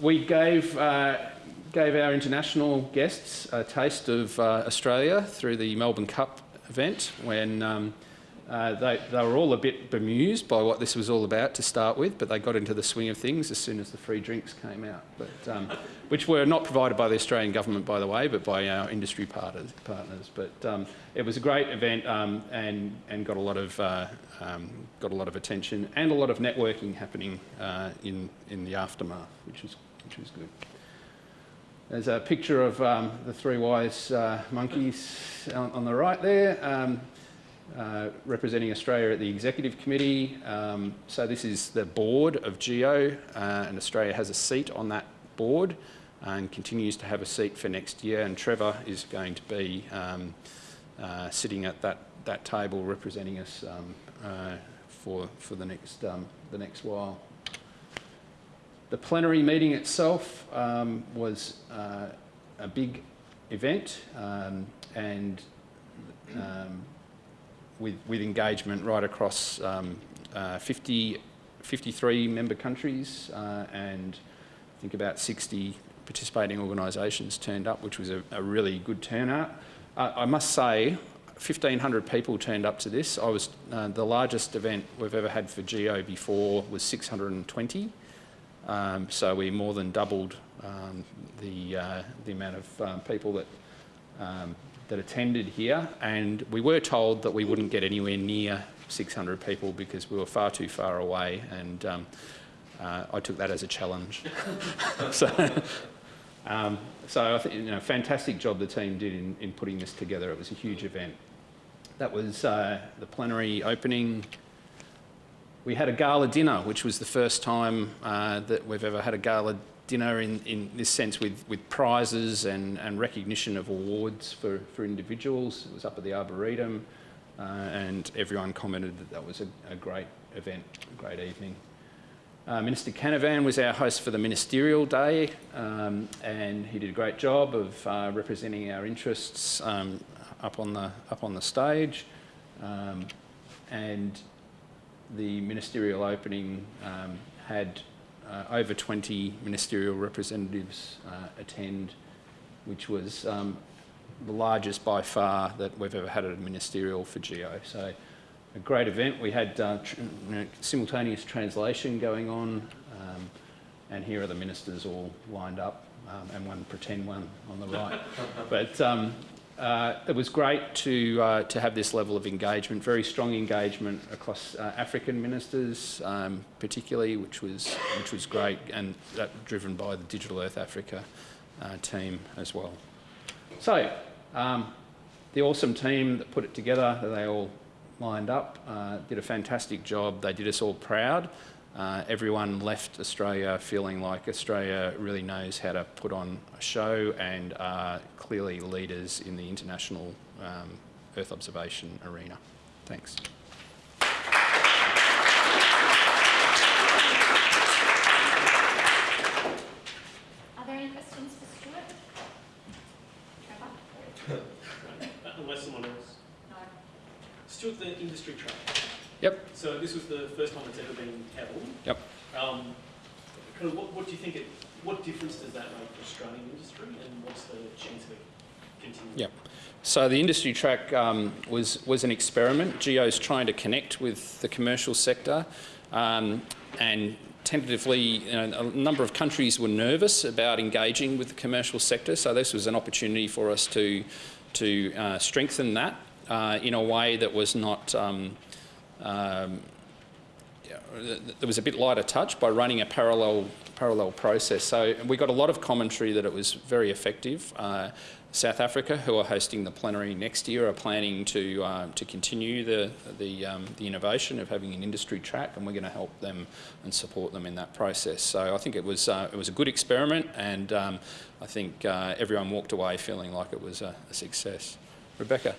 Speaker 6: we gave, uh, gave our international guests a taste of uh, Australia through the Melbourne Cup event when um, Uh, they, they were all a bit bemused by what this was all about to start with, but they got into the swing of things as soon as the free drinks came out, but, um, which were not provided by the Australian government, by the way, but by our industry partners. partners. But um, it was a great event um, and, and got, a lot of, uh, um, got a lot of attention and a lot of networking happening uh, in, in the aftermath, which was, which was good. There's a picture of um, the three wise uh, monkeys on, on, the right there, um, uh, representing Australia at the Executive Committee. Um, so this is the board of GEO, uh, and Australia has a seat on that board and continues to have a seat for next year. And Trevor is going to be um, uh, sitting at that, that table representing us um, uh, for, for the, next, um, the next while. The plenary meeting itself um, was uh, a big event um, and um, with, with engagement right across um, uh, 50, 53 member countries uh, and I think about 60 participating organisations turned up, which was a, a really good turnout. Uh, I must say, 1,500 people turned up to this. I was uh, the largest event we've ever had for GEO before was 620. Um, so we more than doubled um, the, uh, the amount of um, people that, um, that attended here. And we were told that we wouldn't get anywhere near 600 people because we were far too far away. And um, uh, I took that as a challenge. so, um, so I think, you know, fantastic job the team did in, in putting this together. It was a huge event. That was uh, the plenary opening we had a gala dinner, which was the first time uh, that we've ever had a gala dinner in, in this sense with, with prizes and, and recognition of awards for, for individuals. It was up at the Arboretum uh, and everyone commented that that was a, a great event, a great evening. Uh, Minister Canavan was our host for the Ministerial Day um, and he did a great job of uh, representing our interests um, up, on the, up on the stage. Um, and the ministerial opening um, had uh, over 20 ministerial representatives uh, attend, which was um, the largest by far that we've ever had at a ministerial for GEO. So a great event. We had uh, tr you know, simultaneous translation going on, um, and here are the ministers all lined up, um, and one pretend one on the right. but um, uh, it was great to, uh, to have this level of engagement, very strong engagement across uh, African ministers, um, particularly, which was, which was great, and that driven by the Digital Earth Africa uh, team as well. So, um, the awesome team that put it together, they all lined up, uh, did a fantastic job. They did us all proud. Uh, everyone left Australia feeling like Australia really knows how to put on a show and are clearly leaders in the international um, Earth observation arena. Thanks.
Speaker 1: Are there any questions for Stuart? Trevor?
Speaker 3: Unless someone else.
Speaker 1: No.
Speaker 3: Stuart, the industry track.
Speaker 6: Yep.
Speaker 3: So this was the first time it's ever been held.
Speaker 6: Yep.
Speaker 3: Um, kind of what, what do you think it, what difference does that make for Australian industry and what's the chance of it continuing?
Speaker 6: Yep. So the industry track um, was, was an experiment. GEO's trying to connect with the commercial sector um, and tentatively you know, a number of countries were nervous about engaging with the commercial sector so this was an opportunity for us to, to uh, strengthen that uh, in a way that was not um, um, there was a bit lighter touch by running a parallel parallel process. So we got a lot of commentary that it was very effective. Uh, South Africa, who are hosting the plenary next year, are planning to uh, to continue the the, um, the innovation of having an industry track, and we're going to help them and support them in that process. So I think it was uh, it was a good experiment, and um, I think uh, everyone walked away feeling like it was a, a success. Rebecca.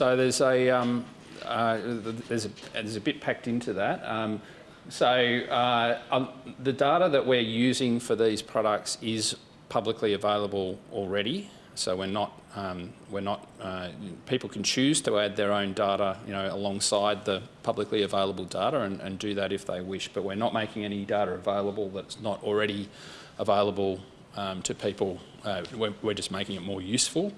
Speaker 6: So there's a, um, uh, there's, a, there's a bit packed into that. Um, so uh, um, the data that we're using for these products is publicly available already. So we're not, um, we're not, uh, people can choose to add their own data, you know, alongside the publicly available data and, and do that if they wish. But we're not making any data available that's not already available um, to people. Uh, we're, we're just making it more useful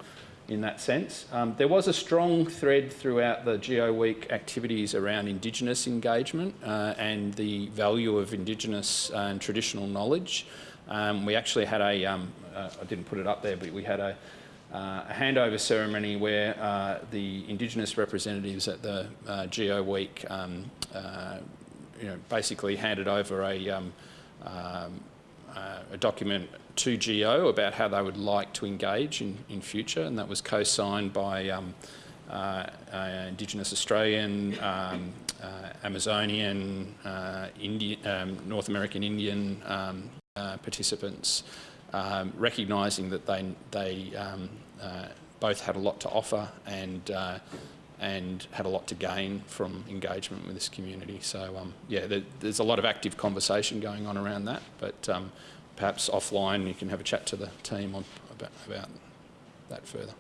Speaker 6: in that sense. Um, there was a strong thread throughout the Geo Week activities around Indigenous engagement uh, and the value of Indigenous uh, and traditional knowledge. Um, we actually had a, um, uh, I didn't put it up there, but we had a, uh, a handover ceremony where uh, the Indigenous representatives at the uh, Geo Week um, you know, basically handed over a, um, um, a document to Geo about how they would like to engage in, in future, and that was co-signed by um, uh, uh, Indigenous Australian, um, uh, Amazonian, uh, Indian, um, North American Indian um, uh, participants, um, recognising that they, they um, both had a lot to offer and and had a lot to gain from engagement with this community. So um, yeah, there, there's a lot of active conversation going on around that, but um, perhaps offline you can have a chat to the team on, about, about that further.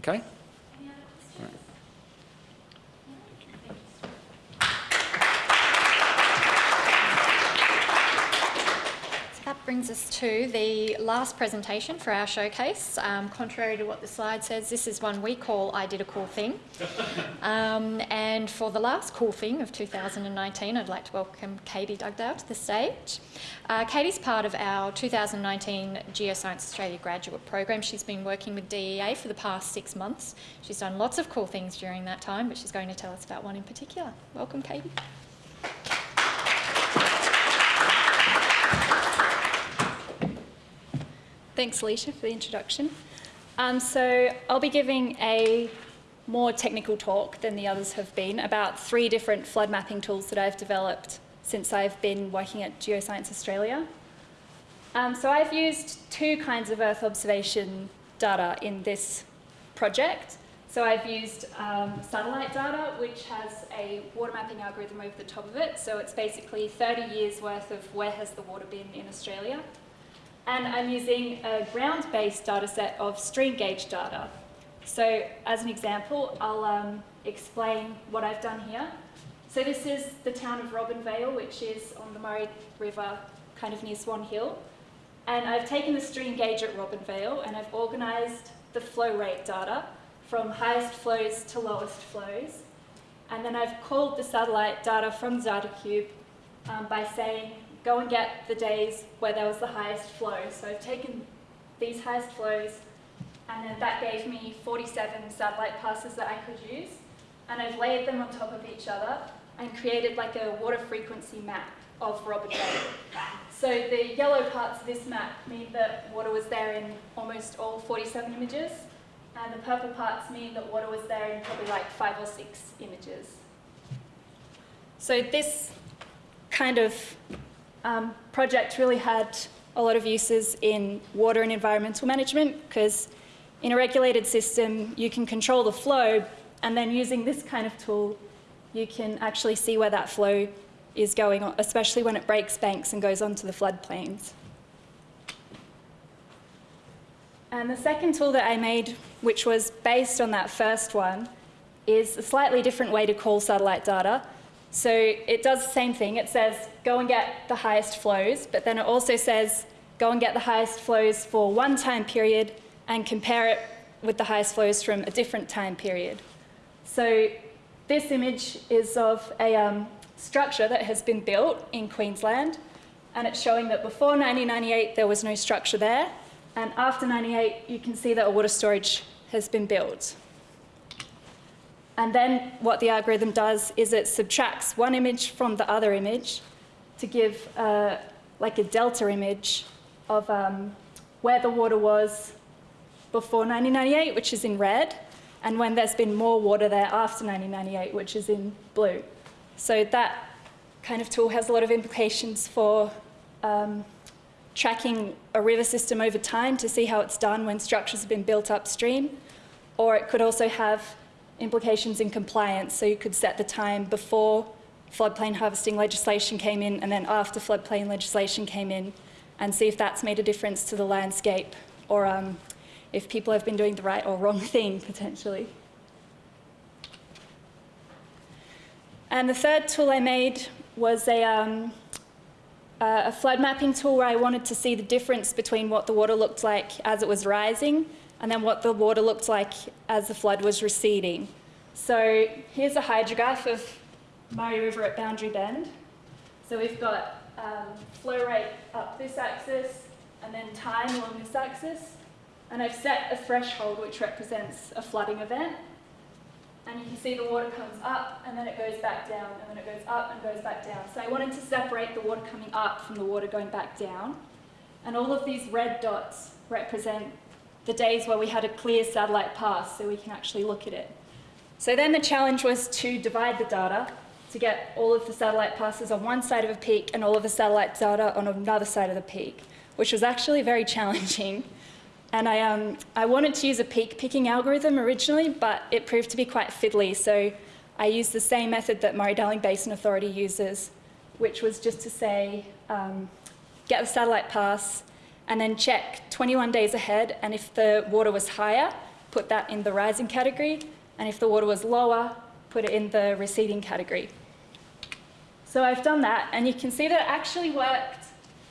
Speaker 6: Okay?
Speaker 1: That brings us to the last presentation for our showcase. Um, contrary to what the slide says, this is one we call I Did a Cool Thing. Um, and for the last cool thing of 2019, I'd like to welcome Katie Dugdale to the stage. Uh, Katie's part of our 2019 Geoscience Australia graduate program. She's been working with DEA for the past six months. She's done lots of cool things during that time, but she's going to tell us about one in particular. Welcome, Katie.
Speaker 7: Thanks, Alicia, for the introduction. Um, so I'll be giving a more technical talk than the others have been about three different flood mapping tools that I've developed since I've been working at Geoscience Australia. Um, so I've used two kinds of Earth observation data in this project. So I've used um, satellite data, which has a water mapping algorithm over the top of it. So it's basically 30 years worth of where has the water been in Australia and I'm using a ground-based data set of stream gauge data. So as an example, I'll um, explain what I've done here. So this is the town of Robinvale, which is on the Murray River, kind of near Swan Hill. And I've taken the stream gauge at Robinvale and I've organised the flow rate data from highest flows to lowest flows. And then I've called the satellite data from DataCube um, by saying go and get the days where there was the highest flow. So I've taken these highest flows and then that gave me 47 satellite passes that I could use. And I've layered them on top of each other and created like a water frequency map of Robinvale. So the yellow parts of this map mean that water was there in almost all 47 images, and the purple parts mean that water was there in probably like five or six images. So this kind of um, project really had a lot of uses in water and environmental management because in a regulated system you can control the flow and then using this kind of tool you can actually see where that flow is going, on, especially when it breaks banks and goes onto the floodplains. And the second tool that I made, which was based on that first one, is a slightly different way to call satellite data. So it does the same thing. It says, go and get the highest flows, but then it also says, go and get the highest flows for one time period and compare it with the highest flows from a different time period. So this image is of a um, structure that has been built in Queensland, and it's showing that before 1998 there was no structure there, and after 98 you can see that a water storage has been built. And then what the algorithm does is it subtracts one image from the other image to give uh, like a delta image of um, where the water was before 1998, which is in red, and when there's been more water there after 1998, which is in blue. So that kind of tool has a lot of implications for um, tracking a river system over time to see how it's done when structures have been built upstream, or it could also have implications in compliance. So you could set the time before floodplain harvesting legislation came in and then after floodplain legislation came in and see if that's made a difference to the landscape or um, if people have been doing the right or wrong thing potentially. And the third tool I made was a, um, a flood mapping tool where I wanted to see the difference between what the water looked like as it was rising and then what the water looked like as the flood was receding. So here's a hydrograph of Murray River at Boundary Bend. So we've got um, flow rate up this axis and then time along this axis. And I've set a threshold which represents a flooding event. And you can see the water comes up and then it goes back down and then it goes up and goes back down. So I wanted to separate the water coming up from the water going back down. And all of these red dots represent the days where we had a clear satellite pass so we can actually look at it. So then the challenge was to divide the data to get all of the satellite passes on one side of a peak and all of the satellite data on another side of the peak, which was actually very challenging. And I, um, I wanted to use a peak picking algorithm originally, but it proved to be quite fiddly. So I used the same method that Murray-Darling Basin Authority uses, which was just to say, um, get the satellite pass, and then check 21 days ahead, and if the water was higher, put that in the rising category, and if the water was lower, put it in the receding category. So I've done that, and you can see that it actually worked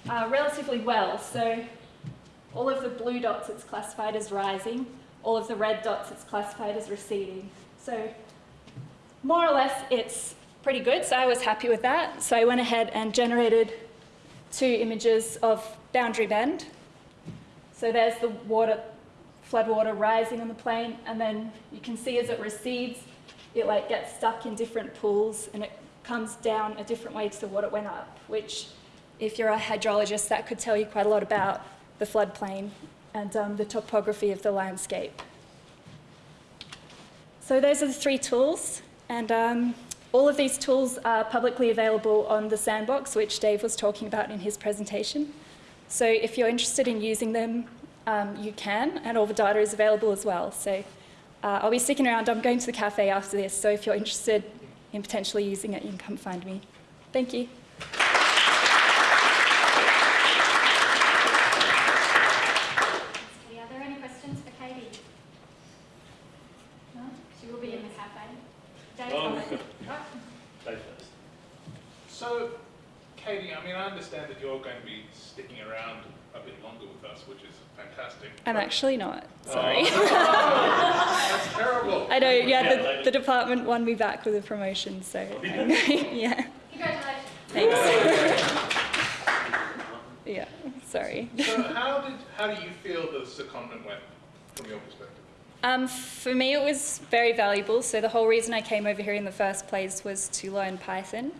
Speaker 7: uh, relatively well. So all of the blue dots, it's classified as rising. All of the red dots, it's classified as receding. So more or less, it's pretty good, so I was happy with that. So I went ahead and generated two images of Boundary Bend. So there's the water, floodwater rising on the plain, and then you can see as it recedes, it like gets stuck in different pools and it comes down a different way to what it went up, which if you're a hydrologist, that could tell you quite a lot about the floodplain and um, the topography of the landscape. So those are the three tools, and um, all of these tools are publicly available on the sandbox, which Dave was talking about in his presentation. So if you're interested in using them, um, you can, and all the data is available as well. So uh, I'll be sticking around. I'm going to the cafe after this, so if you're interested in potentially using it, you can come find me. Thank you.
Speaker 1: Katie, are there any questions for Katie? No? She will be in the cafe. Dave,
Speaker 3: Oh,
Speaker 1: comment?
Speaker 3: good.
Speaker 1: Right.
Speaker 3: Dave first.
Speaker 2: So, Katie, I mean, I understand that you're going to be sticking around a bit longer with us, which is fantastic.
Speaker 7: I'm actually not, sorry.
Speaker 2: That's terrible.
Speaker 7: I know, yeah,
Speaker 3: Yeah,
Speaker 7: the, the department won me back with a promotion, so yeah,
Speaker 1: Congratulations.
Speaker 7: thanks. yeah, sorry.
Speaker 2: So, how did how do you feel the secondment went from your perspective?
Speaker 7: Um, for me, it was very valuable. So the whole reason I came over here in the first place was to learn Python.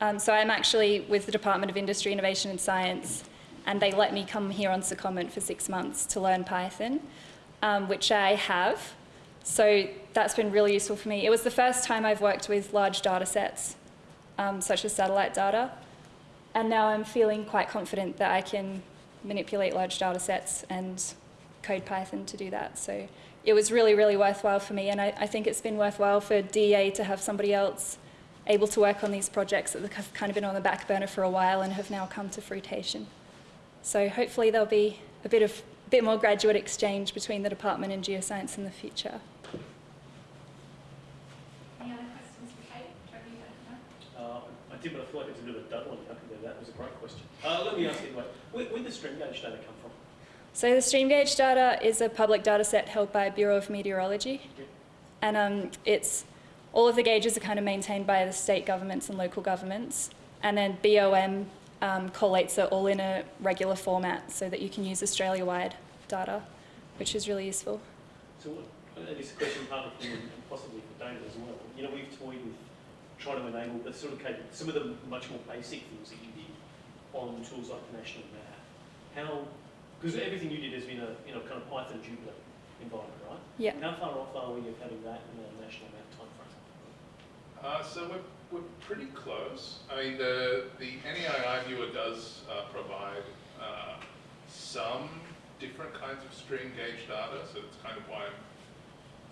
Speaker 7: Um, so I'm actually with the Department of Industry, Innovation and Science, and they let me come here on secondment for six months to learn Python, um, which I have. So that's been really useful for me. It was the first time I've worked with large data sets, um, such as satellite data, and now I'm feeling quite confident that I can manipulate large data sets and code Python to do that. So it was really, really worthwhile for me, and I, I think it's been worthwhile for DEA to have somebody else able to work on these projects that have kind of been on the back burner for a while and have now come to fruition. So hopefully there'll be a bit of bit more graduate exchange between the department and geoscience in the future.
Speaker 1: Any other questions for Kate? Trevor, you don't know?
Speaker 3: Uh, I did, but I feel like it's a bit of a double one. How could do that? It was a great question. Uh, let me ask it anyway. Where, where the stream gauge data come from?
Speaker 7: So the stream gauge data is a public data set held by Bureau of Meteorology.
Speaker 3: Yeah.
Speaker 7: And um, it's all of the gauges are kind of maintained by the state governments and local governments. And then BOM um, collates it all in a regular format so that you can use Australia-wide data, which is really useful.
Speaker 3: So what, and it's a question partly for you and possibly for David as well. You know, we've toyed with trying to enable the sort of cap- some of the much more basic things that you did on tools like the national map. How, because everything you did has been a you know kind of Python Jupyter environment, right?
Speaker 7: Yeah.
Speaker 3: How far off are we of having that in the national map timeframe?
Speaker 2: Uh, so we're, we're pretty close. I mean, the, the NEII viewer does uh, provide uh, some different kinds of stream gauge data, so that's kind of why I'm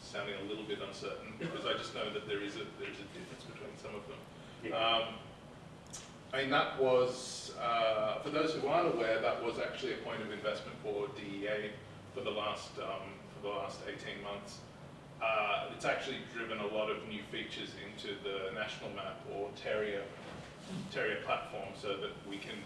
Speaker 2: sounding a little bit uncertain, because I just know that there is a, there is a difference between some of them. Um, I mean, that was, uh, for those who aren't aware, that was actually a point of investment for DEA for the last, um, for the last 18 months. Uh, it's actually driven a lot of new features into the national map or Terria, Terria platform so that we can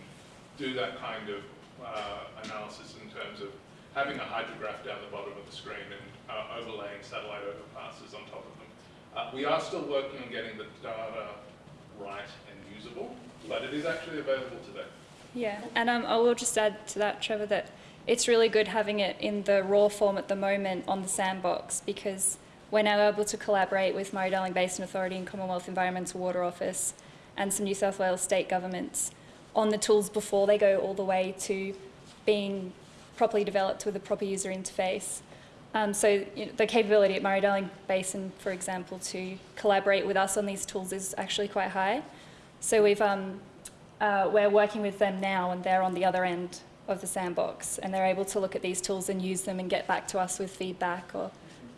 Speaker 2: do that kind of uh, analysis in terms of having a hydrograph down the bottom of the screen and uh, overlaying satellite overpasses on top of them. Uh, we are still working on getting the data right and usable, but it is actually available today.
Speaker 7: Yeah, and um, I will just add to that, Trevor, that it's really good having it in the raw form at the moment on the sandbox because we're now able to collaborate with Murray-Darling Basin Authority and Commonwealth Environmental Water Office and some New South Wales state governments on the tools before they go all the way to being properly developed with a proper user interface. Um, so you know, the capability at Murray-Darling Basin, for example, to collaborate with us on these tools is actually quite high. So we've, um, uh, we're working with them now and they're on the other end of the sandbox and they're able to look at these tools and use them and get back to us with feedback or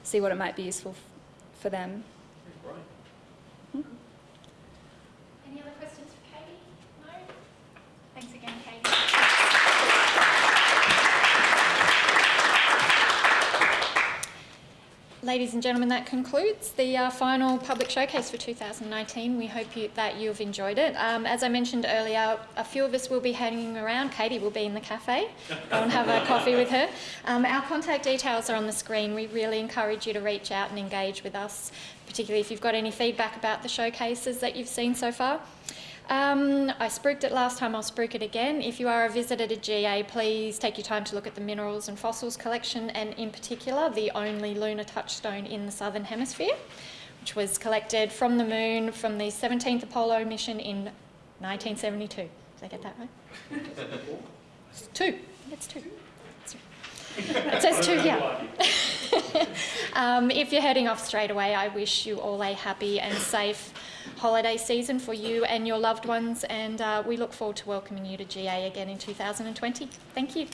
Speaker 7: see what it might be useful for them.
Speaker 1: Any other questions for Katie? No? Thanks again, Katie. Ladies and gentlemen, that concludes the uh, final public showcase for 2019. We hope you, that you've enjoyed it. Um, as I mentioned earlier, a few of us will be hanging around. Katie will be in the cafe. Go and have a coffee with her. Um, our contact details are on the screen. We really encourage you to reach out and engage with us, particularly if you've got any feedback about the showcases that you've seen so far. Um, I spruiked it last time, I'll spruik it again. If you are a visitor to GA, please take your time to look at the minerals and fossils collection and in particular the only lunar touchstone in the southern hemisphere, which was collected from the moon from the 17th Apollo mission in 1972. Did I get that right? It's two. It's two. It says two here. um, if you're heading off straight away, I wish you all a happy and safe holiday season for you and your loved ones, and uh, we look forward to welcoming you to GA again in 2020. Thank you.